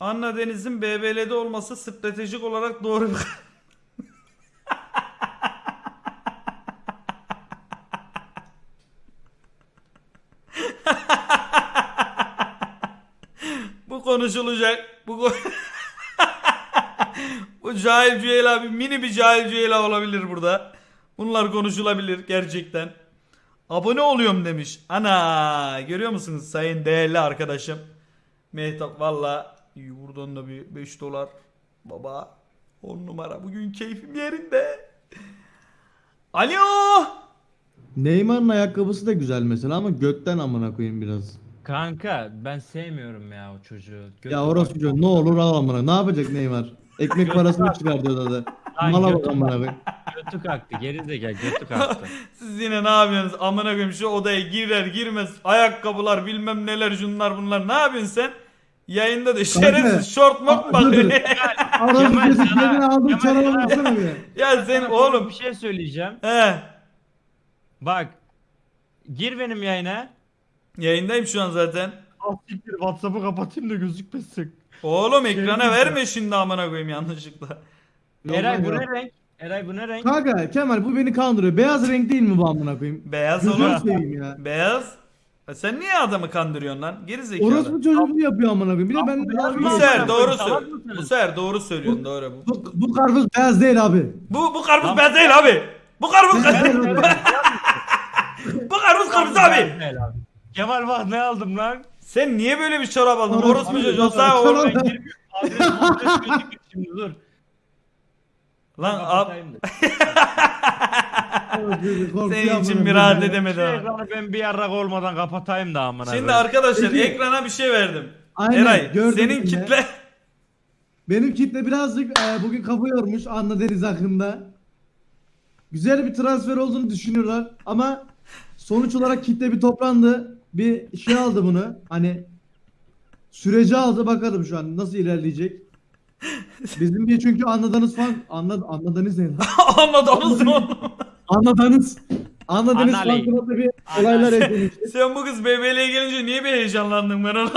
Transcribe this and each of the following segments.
Anna Deniz'in BBL'de olması stratejik olarak doğru bir Bu konuşulacak. Bu ko- Bu cahil Cüeyla bir mini bir cahil Cüeyla olabilir burada. Bunlar konuşulabilir gerçekten. Abone oluyorum demiş. Ana görüyor musunuz sayın değerli arkadaşım. Mehtap valla buradan da bir 5 dolar. Baba 10 numara bugün keyfim yerinde. Alo. Neymar'ın ayakkabısı da güzel mesela ama götten amına koyayım biraz. Kanka ben sevmiyorum ya o çocuğu. Götü Ya orası çocuğu ne olur al amına. Ne yapacak Neymar? Ekmek parasını çıkartıyor da. Lan Mala bak amına koyayım. Götü kalktı geri zekalı götü kalktı. Siz yine ne yapıyorsunuz? Amına koyayım şu odaya girer girmez ayakkabılar bilmem neler şunlar bunlar. Ne yapıyorsun sen? Yayında da şerefsiz şort mort bakıyor? Kemal kesip sana- yerine aldım Kemal sana- baksana bir. ya sen oğlum. bir şey söyleyeceğim. He. Bak gir benim yayına. Yayındayım şu an zaten. Siktir WhatsApp'ı kapatayım da gözükmesin. Oğlum ekrana Şey verme şimdi amına koyayım yanlışlıkla. Eray bu ne renk? Eray bu ne renk? Kanka Kemal bu beni kandırıyor. Beyaz renk değil mi bu amına koyayım? Beyaz Gözünü oğlum. seveyim ya. Beyaz. Sen niye adamı kandırıyorsun lan? Geri zekalı. Orospu çocukluğu yapıyor amına koyayım. Bir de ben Bu sefer doğru söylüyorsun. Bu sefer doğru söylüyorsun doğru bu. bu, bu karpuz beyaz değil abi. Bu bu karpuz beyaz değil abi. Bu karpuz Beyaz değil abi. bu karpuz karpuz abi. Kemal bak ne aldım lan? Sen niye böyle bir çorap aldın? Orospu çocuğu çocuğu. oğlum. Ben girmiyorum. Adres şimdi dur. Lan ab senin için bir rahat edemedi Şu ha. ekranı ben bir yarrak olmadan kapatayım da amına Şimdi koyayım. arkadaşlar Peki. ekrana bir şey verdim. Aynen, Eray gördüm senin de. kitle Benim kitle birazcık e, bugün kafa yormuş Anna Deniz hakkında. Güzel bir transfer olduğunu düşünüyorlar ama sonuç olarak kitle bir toplandı. Bir şey aldı bunu. Hani süreci aldı bakalım şu an nasıl ilerleyecek. Bizim bir çünkü anladınız falan anla, anladınız ne lan? anladınız mı? Anladınız. Anladınız Anali. bir olaylar eklemiş. Sen bu kız BBL'ye gelince niye bir heyecanlandın ben onu.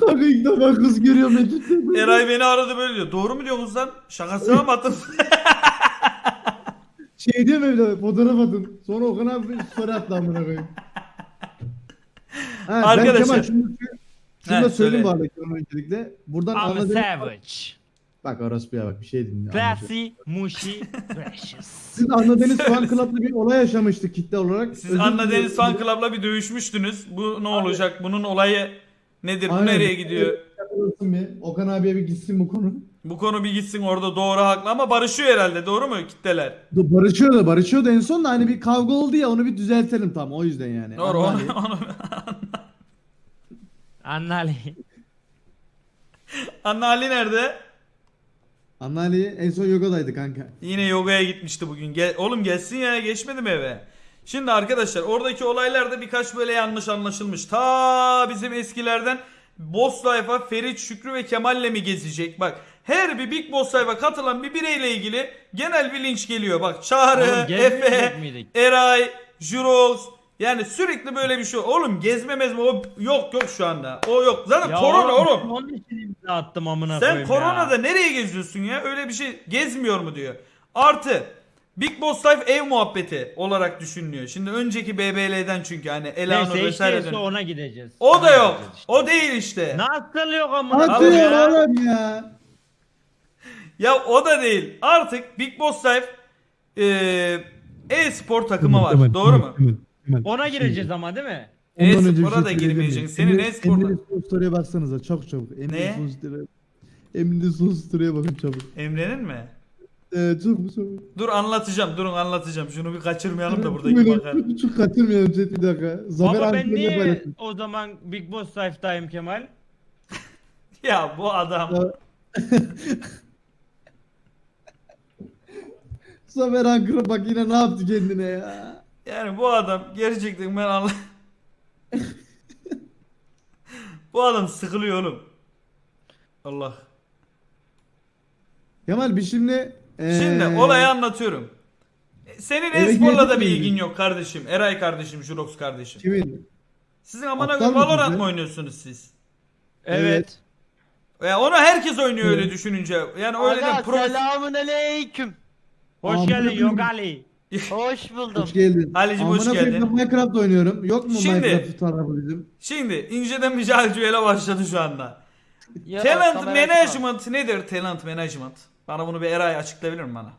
Kanka ilk defa kız kitle. Eray beni aradı böyle diyor. Doğru mu diyorsunuz lan? Şakasına mı attın? Şey diyorum evde fotoğraf atın. Sonra Okan abi story attı amına koyayım. Ha, Arkadaşlar. Ben Kemal şunu, şunu da söyleyeyim Kemal öncelikle. Buradan I'm anladığım... savage. Bak orospuya bak bir şey dinle. Classy, mushy, precious. Siz anladığınız fan club'da bir olay yaşamıştık kitle olarak. Siz Özür Anna dilerim. Deniz Fan Club'la bir dövüşmüştünüz. Bu ne olacak? Bunun olayı nedir? Bu Aynen. nereye gidiyor? Okan abiye bir gitsin bu konu. Bu konu bir gitsin orada doğru haklı ama barışıyor herhalde. Doğru mu kitleler? Barışıyor da barışıyor da en son da hani bir kavga oldu ya onu bir düzeltelim tam o yüzden yani. Doğru. Onu, onu... Annali. Anna Ali nerede? Anla Ali en son yogadaydı kanka. Yine yogaya gitmişti bugün. Gel, oğlum gelsin ya geçmedi mi eve? Şimdi arkadaşlar oradaki olaylarda birkaç böyle yanlış anlaşılmış. Ta bizim eskilerden Boss Life'a Ferit, Şükrü ve Kemal'le mi gezecek? Bak her bir Big Boss Life'a katılan bir bireyle ilgili genel bir linç geliyor. Bak Çağrı, Oğlum Efe, miydik? Eray, Jurox yani sürekli böyle bir şey. Oğlum gezme mezme o yok yok şu anda. O yok. Zaten Ya korona oğlum. Onun için imza attım amına Sen koyayım koronada ya. nereye geziyorsun ya? Öyle bir şey gezmiyor mu diyor. Artı Big Boss Life ev muhabbeti olarak düşünülüyor. Şimdi önceki BBL'den çünkü hani Elanur Neyse vesaire işte dönüyor. ona gideceğiz. O da Ona yok. gideceğiz işte. O değil işte. Nasıl yok amına Atıyor koyayım ya? oğlum ya. Ya o da değil. Artık Big Boss Life eee e-spor takımı var. Doğru mu? Ona gireceğiz ama değil mi? Ondan önce bir E-spora şey da girmeyeceksin. Senin e-sporda. Emre'nin son story'e baksanıza çok çabuk. Emre'nin son story'e. Emre'nin son story'e bakın çabuk. Emre'nin mi? Ee, çabuk çabuk. Dur anlatacağım. Durun anlatacağım. Şunu bir kaçırmayalım da buradaki bakar. Çok, çok kaçırmayalım chat bir dakika. Zafer Baba ben niye paylaşmış. o zaman Big Boss Life'dayım Kemal? Ya bu adam. Zafer Ankara bak yine ne yaptı kendine ya. Yani bu adam gerçekten ben anla... bu adam sıkılıyor oğlum. Allah. Kemal bir şimdi ee, Şimdi olayı anlatıyorum. Senin Eve e-sporla da bir ilgin yok kardeşim. Eray kardeşim, Jurox kardeşim. Kimin? Sizin amına koyayım Valorant mı oynuyorsunuz siz? Evet. Ya onu herkes oynuyor öyle Evet. düşününce. Yani öyle de Aga pro... selamun aleyküm. Hoş geldin. Yogali. Hoş buldum. Hoş geldin. Halicim, hoş Amına koyayım, geldin. ben Minecraft oynuyorum. Yok mu Şimdi- Minecraft tarafı bizim? Şimdi inceden bir calcüele başladı şu anda. Ya, talent kamera açma. management nedir talent management? Bana bunu bir Eray açıklayabilir mi bana?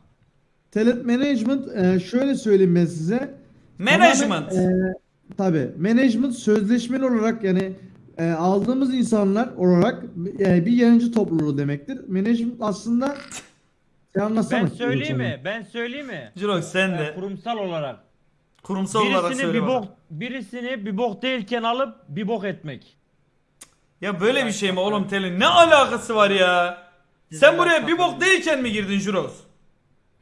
Talent management e, şöyle söyleyeyim ben size. Management. Tamamen, e, tabii. Management sözleşmeli olarak yani e, aldığımız insanlar olarak e, bir yayıncı topluluğu demektir. Management aslında sen anlatsana. Ben söyleyeyim mi? Ben söyleyeyim mi? Jirox sen Ee, de kurumsal olarak. kurumsal olarak Birisini söyle bir bok birisini bir bok değilken alıp bir bok etmek. Ya böyle bir şey mi oğlum Telin? Ne alakası var ya? Sen buraya bir bok değilken mi girdin Jirox?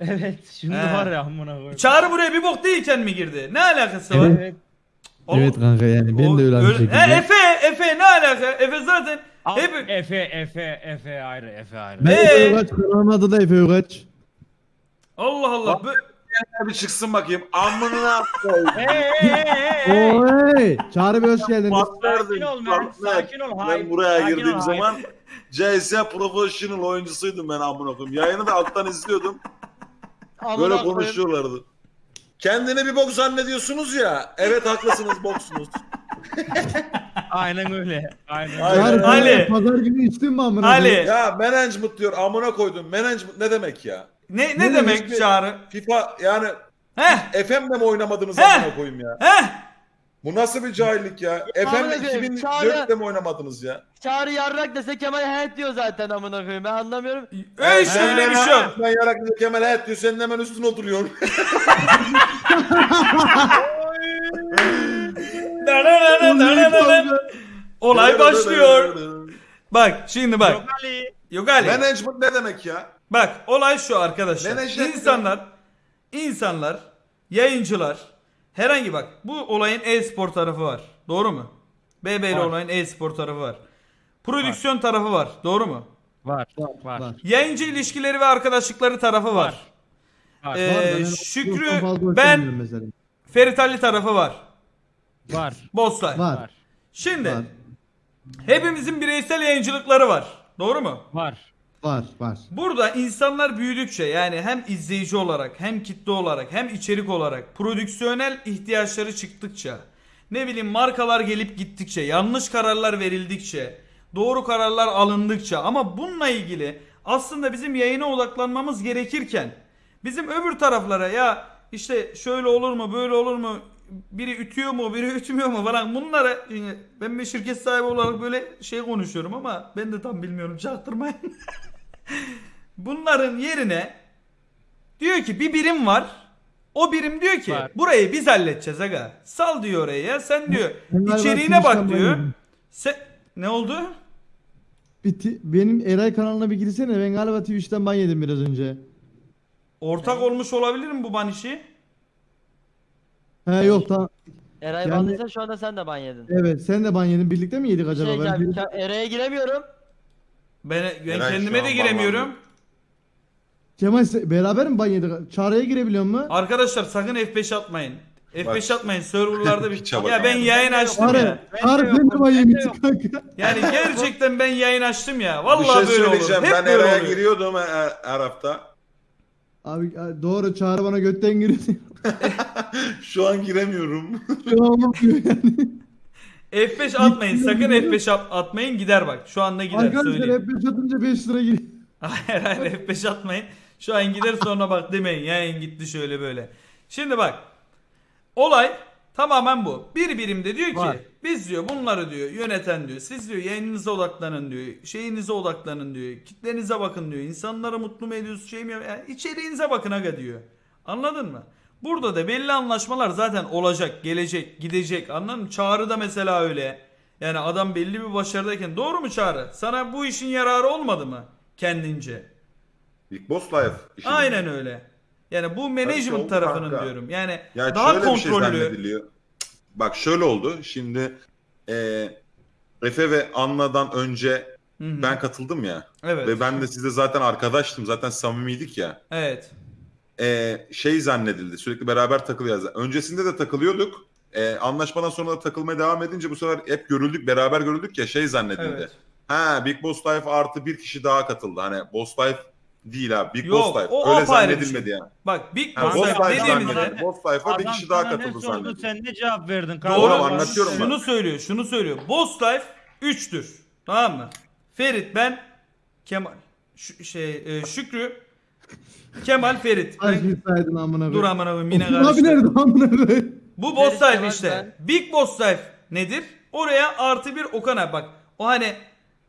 Evet, şimdi He. var ya amına koyayım. Çağrı buraya bir bok değilken mi girdi? Ne alakası var? Evet. Oğlum, Evet kanka yani ben o- de öyle öyle- şekilde. He, Efe, Efe ne alaka? Efe zaten Al- hep Efe, Efe, Efe ayrı, Efe ayrı. Ben Ee? Efe Ugaç, kanalımın adı da Efe Ugaç. Allah Allah. bö- bir çıksın bakayım. Amına koyayım. Hey hey hey hey. Oy! Çağrı Bey hoş geldiniz. Sakin ol man, sakin ol. Ben hayır, buraya sakin girdiğim ol, zaman CS Professional oyuncusuydum ben amına koyayım. Yayını da alttan izliyordum. Böyle konuşuyorlardı. Kendini bir bok zannediyorsunuz ya. Evet haklısınız boksunuz. Aynen öyle. Aynen Aynen. Ali. Pazar günü içtin mi amına Ali. Ya management diyor amına koydum. Management ne demek ya? Ne ne Ne demek demek? Çağrı? FIFA yani Heh. FM'le mi oynamadınız Heh. amına koyayım ya? Heh. Bu nasıl bir cahillik ya? koyayım, 2004'te mi oynamadınız ya? Çağrı yarrak dese Kemal head diyor zaten amına koyayım. Ben anlamıyorum. Öyle öyle bir şey. Ben yarak diyor Kemal hayat diyor senin hemen üstüne oturuyorsun. Olay başlıyor. Bak şimdi bak. Yogali. Yok Ali. Management ne demek ya? Bak olay şu arkadaşlar. Menajer- İnsanlar insanlar yayıncılar herhangi bak bu olayın e-spor tarafı var. Doğru mu? BBL Var. olayın e-spor tarafı var. Prodüksiyon tarafı var. Doğru mu? Var, var. Var. Yayıncı ilişkileri ve arkadaşlıkları tarafı var. Var. Ee, Var, ben öyle Şükrü ben. Ferit Ali tarafı var. Var. Bosslife. Var. Var. Şimdi Var. hepimizin bireysel yayıncılıkları var. Doğru mu? Var. Var. Var. Burada insanlar büyüdükçe yani hem izleyici olarak hem kitle olarak hem içerik olarak prodüksiyonel ihtiyaçları çıktıkça ne bileyim markalar gelip gittikçe yanlış kararlar verildikçe doğru kararlar alındıkça ama bununla ilgili aslında bizim yayına odaklanmamız gerekirken bizim öbür taraflara ya işte şöyle olur mu böyle olur mu biri ütüyor mu biri ütmüyor mu falan bunlara yani ben bir şirket sahibi olarak böyle şey konuşuyorum ama ben de tam bilmiyorum çaktırmayın. Bunların yerine diyor ki bir birim var. O birim diyor ki Var. burayı biz halledeceğiz aga. Sal diyor oraya ya. Sen diyor galiba içeriğine bak diyor. Sen ne oldu? Bir ti- benim Eray kanalına bir girsene. Ben galiba Twitch'ten ban yedim biraz önce. Ortak olmuş olabilir mi bu ban işi? He yok tamam. Eray Yani- bandıysa şu anda sen de ban yedin. Evet sen de ban yedin. Birlikte mi yedik acaba? Şey, Ben bir- Eray'a giremiyorum. Ben, ben Eray kendime de an giremiyorum. bağlandı. Kemal sen- beraber mi ban yedik? Çağrı'ya girebiliyor mu? Arkadaşlar sakın F5 atmayın. F5 atmayın serverlarda bir Piça bak Ya ben yayın açtım Çağrı, ya. Ben de Çağrı sen de ban yemişsin kanka. Yani gerçekten ben yayın açtım ya. Bir Vallahi şey böyle olur. söyleyeceğim. Hep Ben böyle Eray'a oluyor. giriyordum her, her hafta. Abi doğru Çağrı bana götten giriyor. Şu an giremiyorum. Şu an olmuyor yani. F5 atmayın. Sakın F5 at- atmayın gider bak. Şu anda gider Arkadaşlar söyleyeyim. hep 5 atınca 5 lira giriyor. Hayır hayır F5 atmayın. Şu an gider sonra bak demeyin. Yayın gitti şöyle böyle. Şimdi bak. Olay tamamen bu. Bir birimde diyor ki Var. Biz diyor bunları diyor yöneten diyor. Siz diyor yayınınıza odaklanın diyor. Şeyinize odaklanın diyor. Kitlenize bakın diyor. İnsanları mutlu mu ediyorsunuz şey mi? Yani içeriğinize bakın aga diyor. Anladın mı? Burada da belli anlaşmalar zaten olacak, gelecek, gidecek. Anladın mı? Çağrı da mesela öyle. Yani adam belli bir başarıdayken doğru mu Çağrı? Sana bu işin yararı olmadı mı kendince? Big Boss Life. işi. Aynen öyle. Yani bu management tarafının kanka. diyorum. Yani Ya daha şöyle bir şey kontrollü. Bak şöyle oldu. Şimdi eee Efe ve Anna'dan önce Hı hı. ben katıldım ya. evet. Ve ben de sizde zaten arkadaştım. Zaten samimiydik ya. Evet. Eee, şey zannedildi. Sürekli beraber takılıyoruz. Öncesinde de takılıyorduk. e, anlaşmadan sonra da takılmaya devam edince bu sefer hep görüldük, beraber görüldük ya şey zannedildi. Evet. Ha Big Boss Life artı bir kişi daha katıldı. Hani Boss Life değil abi. Big Yok, Boss Life. o Öyle apayrı bir zannedilmedi şey. yani. Bak Big Ha, Boss Boss Life Life dediğimizde zannedildi. Boss Life'a bir Adam kişi daha sana ne katıldı sordu, zannedildi. Sen ne cevap verdin? Doğru. Tamam, anlatıyorum ben. Şunu söylüyor, şunu söylüyor. Boss Life 3'tür. Tamam mı? Ferit ben Kemal Ş- şey e, Şükrü Kemal Ferit. Ben, Aşkı saydın amına koyayım. dur amına koyayım yine Abi nerede karıştı. amına koyayım? Bu Boss Ferit, Life Kemal, işte. Big Boss Life nedir? Oraya artı bir Okan abi bak. O hani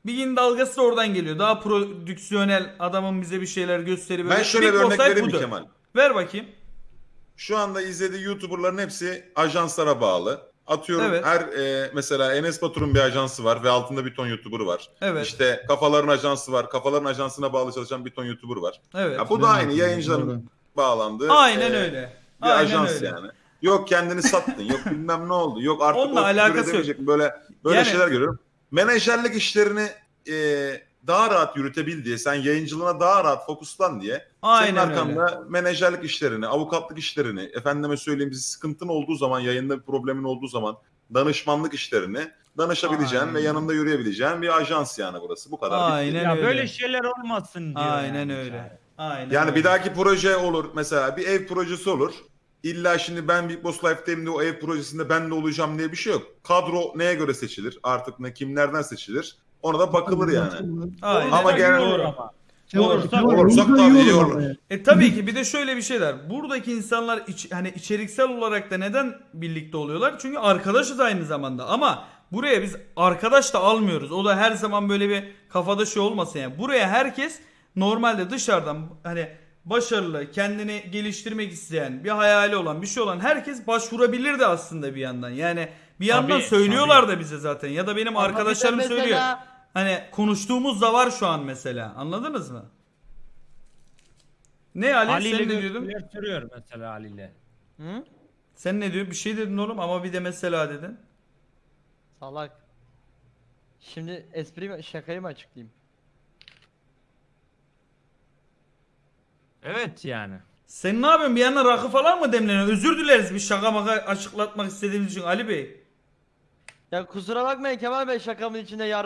Big'in dalgası da oradan geliyor. Daha prodüksiyonel adamın bize bir şeyler gösterip Ben şöyle bir örnek vereyim mi budur. Kemal? Ver bakayım. Şu anda izlediği YouTuber'ların hepsi ajanslara bağlı. Atıyorum Evet. her e, mesela Enes Batur'un bir ajansı var ve altında bir ton YouTuber var. Evet. İşte kafaların ajansı var. Kafaların ajansına bağlı çalışan bir ton YouTuber var. Evet. Ya bu da aynı yayıncıların bağlandığı. Aynen e, öyle. Bir Aynen ajans öyle. yani. Yok kendini sattın, yok bilmem ne oldu, yok artık Onunla alakası yok. Böyle böyle Yani- şeyler görüyorum. Menajerlik işlerini e, daha rahat yürütebil diye, sen yayıncılığına daha rahat fokuslan diye Aynen senin öyle. arkanda menajerlik işlerini, avukatlık işlerini, efendime söyleyeyim bir sıkıntın olduğu zaman, yayında bir problemin olduğu zaman danışmanlık işlerini danışabileceğin Aynen. ve yanında yürüyebileceğin bir ajans yani burası. Bu kadar. bitti. Aynen Ya öyle. böyle şeyler olmasın diyor. Aynen yani. öyle. Aynen Yani öyle. bir dahaki proje olur mesela bir ev projesi olur. İlla şimdi ben Big Boss Life'dayım de o ev projesinde ben de olacağım diye bir şey yok. Kadro neye göre seçilir? Artık ne kimlerden seçilir? Ona da bakılır yani. Aynen. Ama Olursa genel olarak- ama. Kemal, Olursak- olursa tabii iyi olur. E tabii ki bir de şöyle bir şeyler. Buradaki insanlar iç- hani içeriksel olarak da neden birlikte oluyorlar? Çünkü arkadaşız aynı zamanda ama buraya biz arkadaş da almıyoruz. O da her zaman böyle bir kafada şey olmasın yani. Buraya herkes normalde dışarıdan hani başarılı, kendini geliştirmek isteyen, bir hayali olan, bir şey olan herkes başvurabilir de aslında bir yandan. Yani bir yandan Tabii, söylüyorlar da bize zaten ya da benim Ama arkadaşlarım mesela- söylüyor. Hani konuştuğumuz da var şu an mesela. Anladınız mı? Ne Ali, Ali sen ne diyordun? görüşmeler sürüyor mesela Ali ile. Hı? Sen ne diyorsun? Bir şey dedin oğlum ama bir de mesela dedin. Salak. Şimdi espriyi mi- şakayı mı açıklayayım? Evet yani. Sen ne yapıyorsun? Bir yandan rakı falan mı demleniyorsun? Özür dileriz bir şaka maka açıklatmak istediğimiz için Ali Bey. Ya kusura bakmayın Kemal Bey şakamın içinde yar